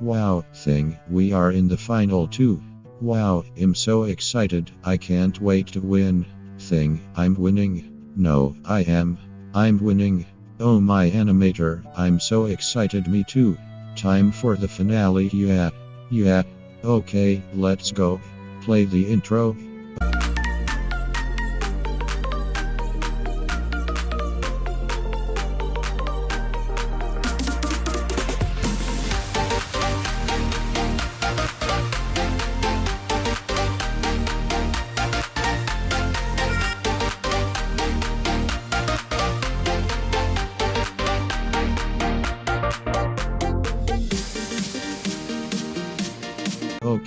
Wow, thing, we are in the final two. Wow, I'm so excited, I can't wait to win. Thing, I'm winning. No, I am. I'm winning. Oh my animator, I'm so excited, me too. Time for the finale, yeah. Yeah. Okay, let's go. Play the intro.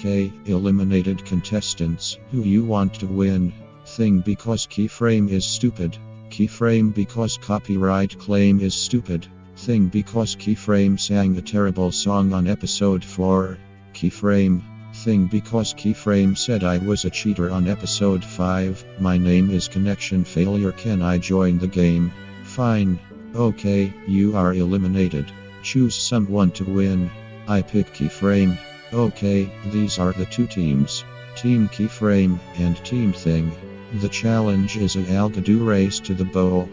Okay, eliminated contestants, who you want to win? Thing because keyframe is stupid. Keyframe because copyright claim is stupid. Thing because keyframe sang a terrible song on episode 4. Keyframe. Thing because keyframe said I was a cheater on episode 5. My name is connection failure. Can I join the game? Fine. Okay, you are eliminated. Choose someone to win. I pick keyframe. Okay, these are the two teams Team Keyframe and Team Thing. The challenge is a Algodoo race to the bowl.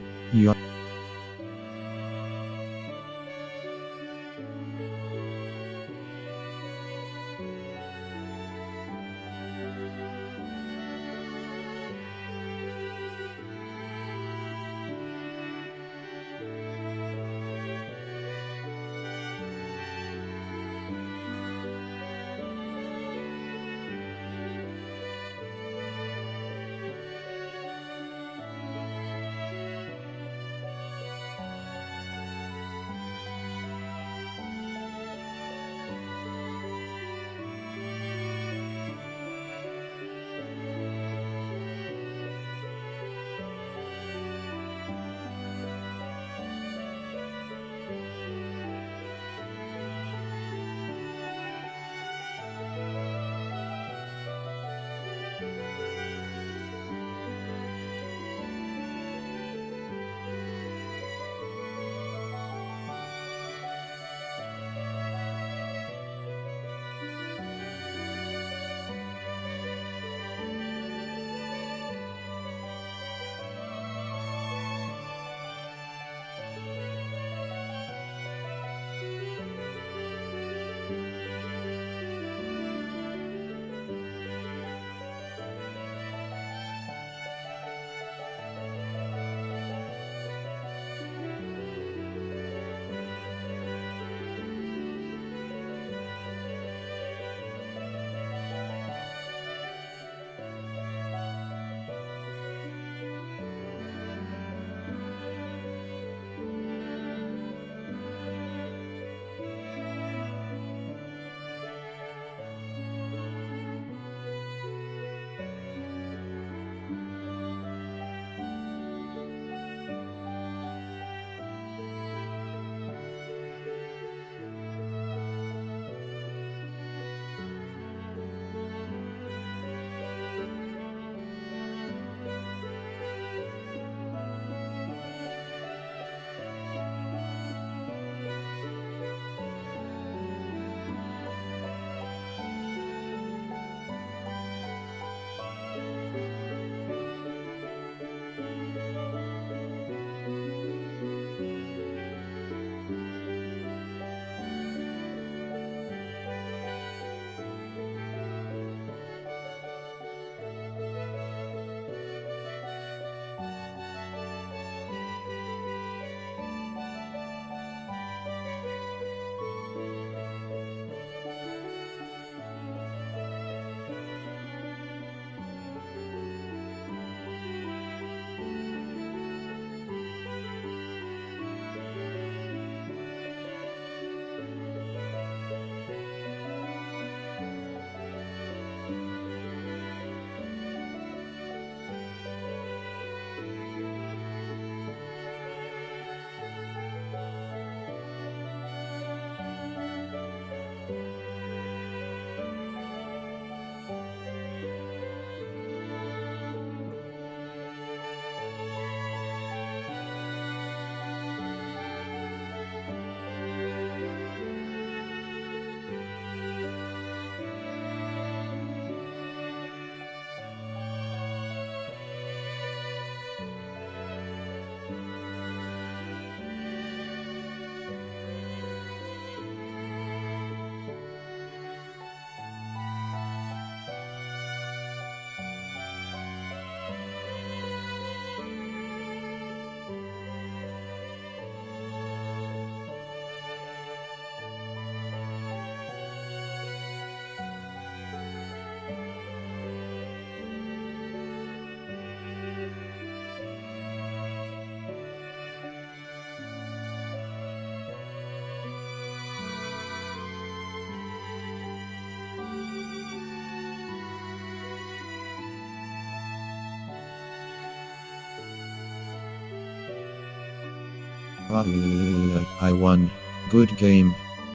I won. Good game.